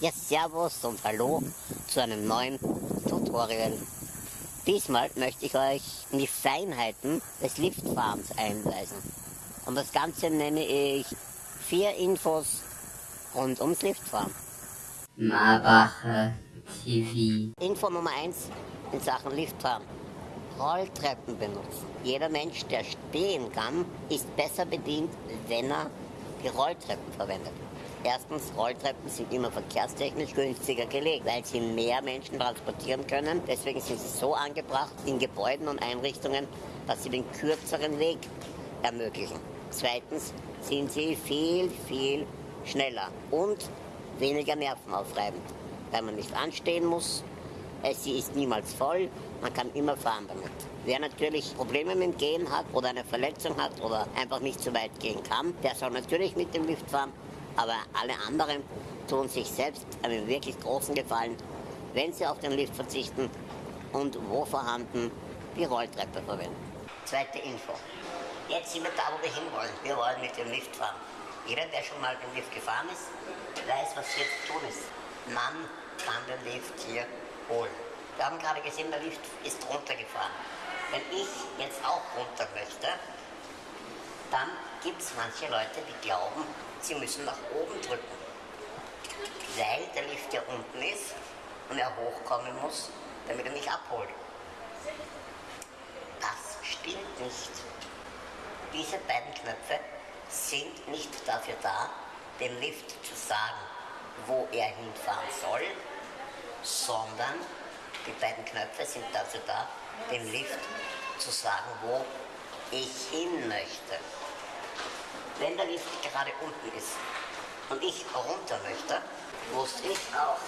Ja, Servus und Hallo zu einem neuen Tutorial. Diesmal möchte ich euch in die Feinheiten des Liftfahrens einweisen. Und das Ganze nenne ich vier Infos rund ums Liftfahren. Marbacher TV. Info Nummer eins in Sachen Liftfahren. Rolltreppen benutzen. Jeder Mensch, der stehen kann, ist besser bedient, wenn er die Rolltreppen verwendet. Erstens, Rolltreppen sind immer verkehrstechnisch günstiger gelegt, weil sie mehr Menschen transportieren können. Deswegen sind sie so angebracht in Gebäuden und Einrichtungen, dass sie den kürzeren Weg ermöglichen. Zweitens sind sie viel, viel schneller und weniger nervenaufreibend, weil man nicht anstehen muss. Sie ist niemals voll, man kann immer fahren damit. Wer natürlich Probleme mit dem Gehen hat oder eine Verletzung hat oder einfach nicht so weit gehen kann, der soll natürlich mit dem Lift fahren. Aber alle anderen tun sich selbst einen wirklich großen Gefallen, wenn sie auf den Lift verzichten und wo vorhanden die Rolltreppe verwenden. Zweite Info. Jetzt sind wir da, wo wir hinwollen. Wir wollen mit dem Lift fahren. Jeder, der schon mal den Lift gefahren ist, weiß, was jetzt zu tun ist. Man kann den Lift hier holen. Wir haben gerade gesehen, der Lift ist runtergefahren. Wenn ich jetzt auch runter möchte, dann gibt es manche Leute, die glauben, sie müssen nach oben drücken. Weil der Lift ja unten ist und er hochkommen muss, damit er mich abholt. Das stimmt nicht. Diese beiden Knöpfe sind nicht dafür da, dem Lift zu sagen, wo er hinfahren soll, sondern die beiden Knöpfe sind dazu da, dem Lift zu sagen, wo ich hin möchte. Wenn der Lift gerade unten ist und ich runter möchte, muss ich auch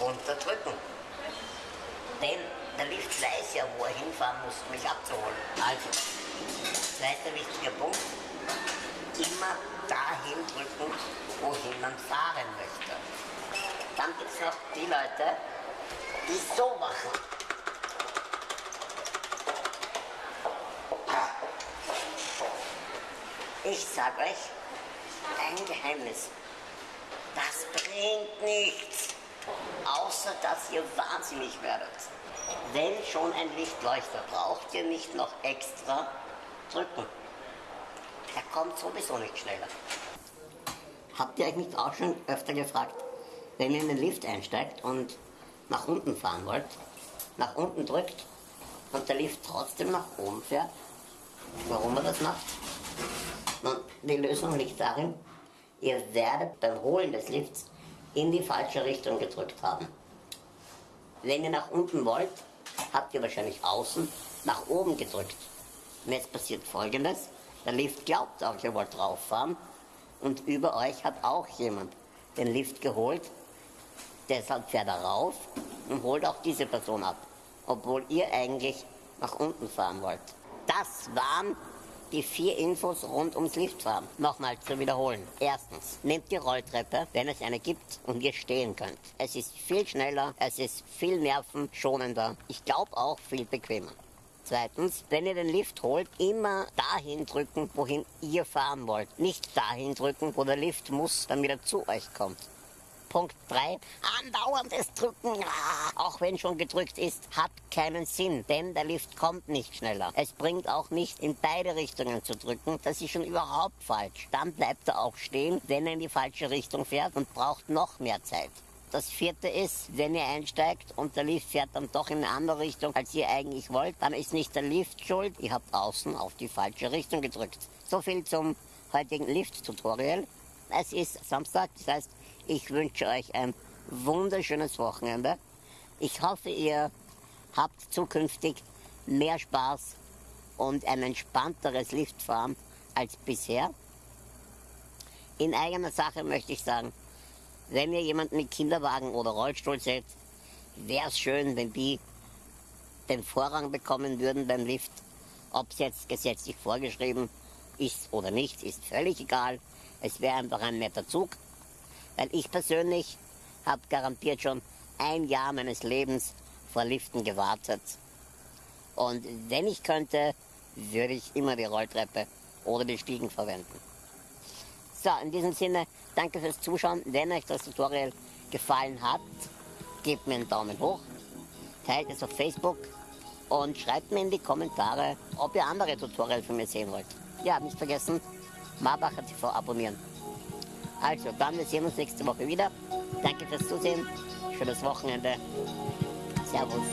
runterdrücken. Denn der Lift weiß ja, wo er hinfahren muss, um mich abzuholen. Also, zweiter wichtiger Punkt, immer dahin drücken, wohin man fahren möchte. Dann gibt es noch die Leute, die so machen. Ich sag euch ein Geheimnis. Das bringt nichts. Außer dass ihr wahnsinnig werdet. Wenn schon ein Lichtleuchter, braucht ihr nicht noch extra drücken. Der kommt sowieso nicht schneller. Habt ihr euch nicht auch schon öfter gefragt, wenn ihr in den Lift einsteigt und nach unten fahren wollt, nach unten drückt und der Lift trotzdem nach oben fährt, warum er das macht? Nun, die Lösung liegt darin, ihr werdet beim Holen des Lifts in die falsche Richtung gedrückt haben. Wenn ihr nach unten wollt, habt ihr wahrscheinlich außen nach oben gedrückt. Und jetzt passiert folgendes, der Lift glaubt auch, ihr wollt rauffahren und über euch hat auch jemand den Lift geholt, deshalb fährt er rauf und holt auch diese Person ab, obwohl ihr eigentlich nach unten fahren wollt. Das waren die vier Infos rund ums Liftfahren. Nochmal zu wiederholen. Erstens, nehmt die Rolltreppe, wenn es eine gibt und ihr stehen könnt. Es ist viel schneller, es ist viel nervenschonender, ich glaube auch viel bequemer. Zweitens, wenn ihr den Lift holt, immer dahin drücken, wohin ihr fahren wollt. Nicht dahin drücken, wo der Lift muss, damit er zu euch kommt. Punkt 3. Andauerndes Drücken, ah, auch wenn schon gedrückt ist, hat keinen Sinn, denn der Lift kommt nicht schneller. Es bringt auch nicht in beide Richtungen zu drücken, das ist schon überhaupt falsch. Dann bleibt er auch stehen, wenn er in die falsche Richtung fährt und braucht noch mehr Zeit. Das vierte ist, wenn ihr einsteigt und der Lift fährt dann doch in eine andere Richtung, als ihr eigentlich wollt, dann ist nicht der Lift schuld, ihr habt außen auf die falsche Richtung gedrückt. So viel zum heutigen Lift-Tutorial. Es ist Samstag, das heißt, ich wünsche euch ein wunderschönes Wochenende. Ich hoffe, ihr habt zukünftig mehr Spaß und ein entspannteres Liftfahren als bisher. In eigener Sache möchte ich sagen, wenn ihr jemanden mit Kinderwagen oder Rollstuhl seht, wäre es schön, wenn die den Vorrang bekommen würden beim Lift. Ob es jetzt gesetzlich vorgeschrieben ist oder nicht, ist völlig egal. Es wäre einfach ein netter Zug. Weil ich persönlich habe garantiert schon ein Jahr meines Lebens vor Liften gewartet. Und wenn ich könnte, würde ich immer die Rolltreppe oder die Stiegen verwenden. So, in diesem Sinne, danke fürs Zuschauen. Wenn euch das Tutorial gefallen hat, gebt mir einen Daumen hoch, teilt es auf Facebook und schreibt mir in die Kommentare, ob ihr andere Tutorials von mir sehen wollt. Ja, nicht vergessen, Marbacher TV abonnieren. Also, dann, wir sehen uns nächste Woche wieder. Danke fürs Zusehen, schönes Wochenende. Servus.